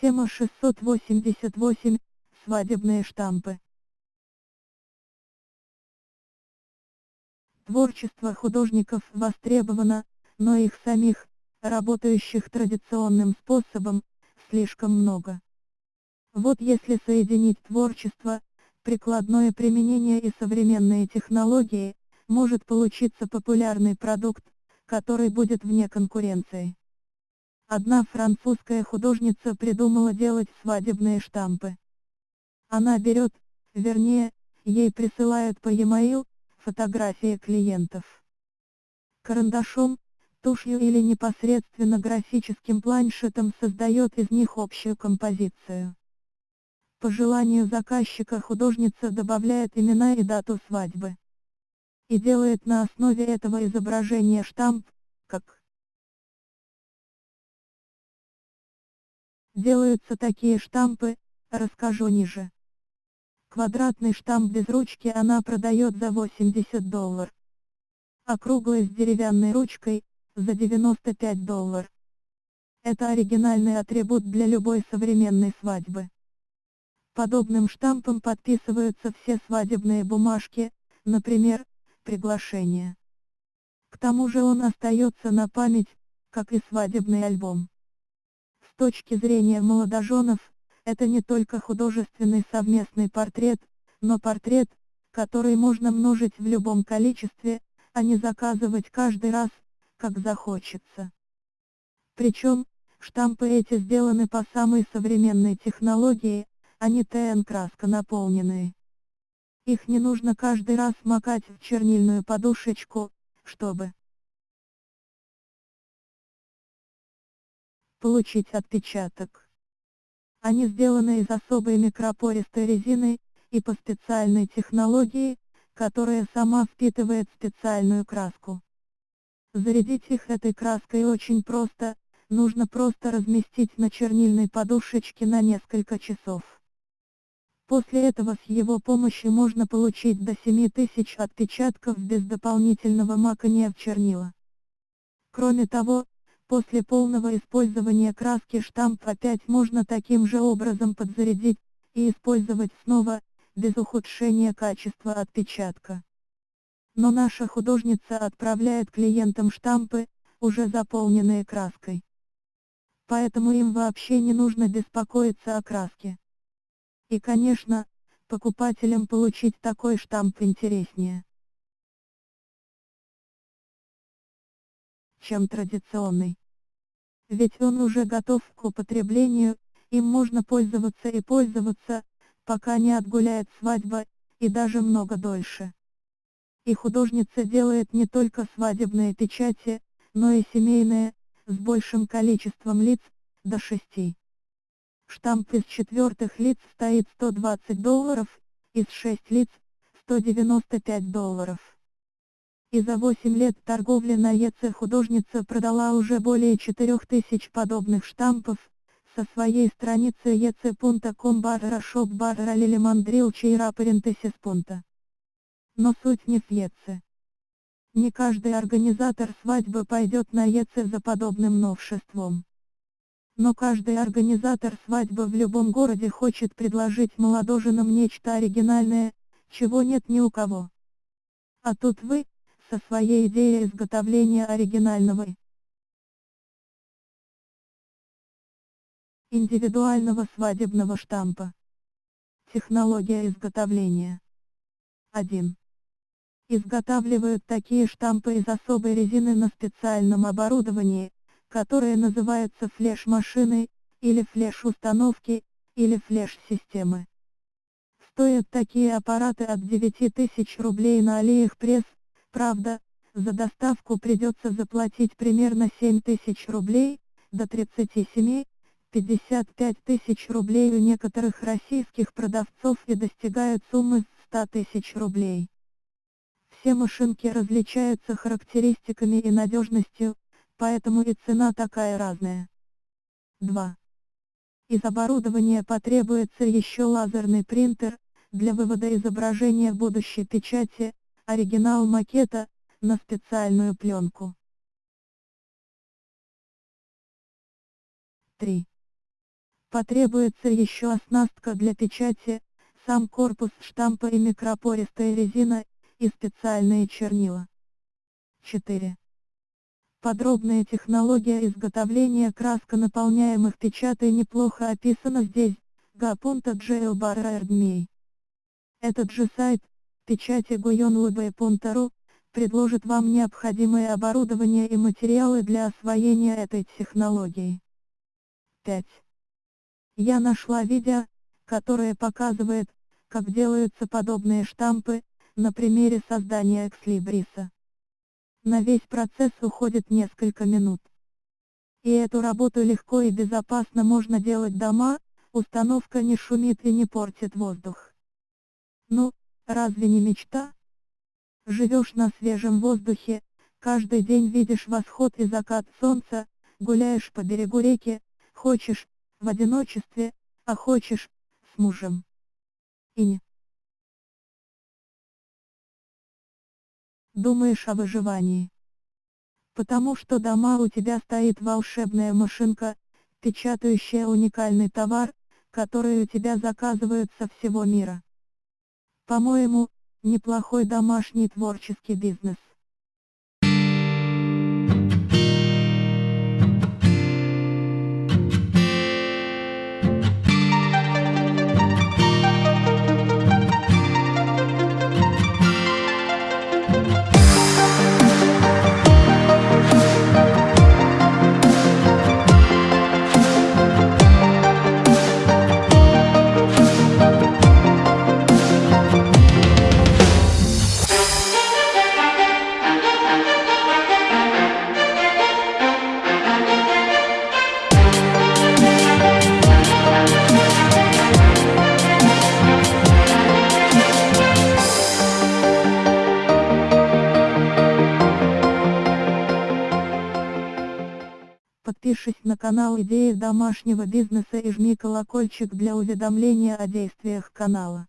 Тема 688. Свадебные штампы. Творчество художников востребовано, но их самих, работающих традиционным способом, слишком много. Вот если соединить творчество, прикладное применение и современные технологии, может получиться популярный продукт, который будет вне конкуренции. Одна французская художница придумала делать свадебные штампы. Она берет, вернее, ей присылают по e-mail, фотографии клиентов. Карандашом, тушью или непосредственно графическим планшетом создает из них общую композицию. По желанию заказчика художница добавляет имена и дату свадьбы. И делает на основе этого изображения штамп, как делаются такие штампы, расскажу ниже. Квадратный штамп без ручки она продает за 80 долларов. А круглый с деревянной ручкой, за 95 долларов. Это оригинальный атрибут для любой современной свадьбы. Подобным штампом подписываются все свадебные бумажки, например, приглашение. К тому же он остается на память, как и свадебный альбом. Точки зрения молодоженов, это не только художественный совместный портрет, но портрет, который можно множить в любом количестве, а не заказывать каждый раз, как захочется. Причем, штампы эти сделаны по самой современной технологии, а не ТН-краска наполненные. Их не нужно каждый раз макать в чернильную подушечку, чтобы получить отпечаток. Они сделаны из особой микропористой резины, и по специальной технологии, которая сама впитывает специальную краску. Зарядить их этой краской очень просто, нужно просто разместить на чернильной подушечке на несколько часов. После этого с его помощью можно получить до 7000 отпечатков без дополнительного макания в чернила. Кроме того, после полного использования краски штамп опять можно таким же образом подзарядить, и использовать снова, без ухудшения качества отпечатка. Но наша художница отправляет клиентам штампы, уже заполненные краской. Поэтому им вообще не нужно беспокоиться о краске. И конечно, покупателям получить такой штамп интереснее, чем традиционный. Ведь он уже готов к употреблению, им можно пользоваться и пользоваться, пока не отгуляет свадьба, и даже много дольше. И художница делает не только свадебные печати, но и семейные, с большим количеством лиц, до шести. Штамп из четвертых лиц стоит 120 долларов, из 6 лиц, 195 долларов. И за 8 лет торговли на ЕЦ художница продала уже более 4000 подобных штампов, со своей страницы ec.com barra shop barra lilimanдрил чейра парентесис пунта. Но суть не в ЕЦ. Не каждый организатор свадьбы пойдет на ЕЦ за подобным новшеством. Но каждый организатор свадьбы в любом городе хочет предложить молодоженам нечто оригинальное, чего нет ни у кого. А тут вы, со своей идеей изготовления оригинального индивидуального свадебного штампа. Технология изготовления. 1. Изготавливают такие штампы из особой резины на специальном оборудовании, которое называется флеш-машиной, или флеш-установки, или флеш-системы. Стоят такие аппараты от 9000 рублей на Алиэкспресс, правда, за доставку придется заплатить примерно 7000 рублей, до 37, 55 тысяч рублей у некоторых российских продавцов и достигают суммы 100 тысяч рублей. Все машинки различаются характеристиками и надежностью, поэтому и цена такая разная. 2. Из оборудования потребуется еще лазерный принтер, для вывода изображения будущей печати, оригинал макета, на специальную пленку. 3. Потребуется еще оснастка для печати, сам корпус штампа и микропористая резина, и специальные чернила. 4. Подробная технология изготовления красконаполняемых печатей неплохо описана здесь, Гапунта Jailbar Этот же сайт, печати Гуйон предложит вам необходимое оборудование и материалы для освоения этой технологии. 5. Я нашла видео, которое показывает, как делаются подобные штампы, на примере создания экслибриса. На весь процесс уходит несколько минут. И эту работу легко и безопасно можно делать дома, установка не шумит и не портит воздух. Ну, разве не мечта? Живешь на свежем воздухе, каждый день видишь восход и закат солнца, гуляешь по берегу реки, хочешь, в одиночестве, а хочешь, с мужем. И не. Думаешь о выживании. Потому что дома у тебя стоит волшебная машинка, печатающая уникальный товар, который у тебя заказывают со всего мира. По-моему, неплохой домашний творческий бизнес. Подпишись на канал Идеи домашнего бизнеса и жми колокольчик для уведомления о действиях канала.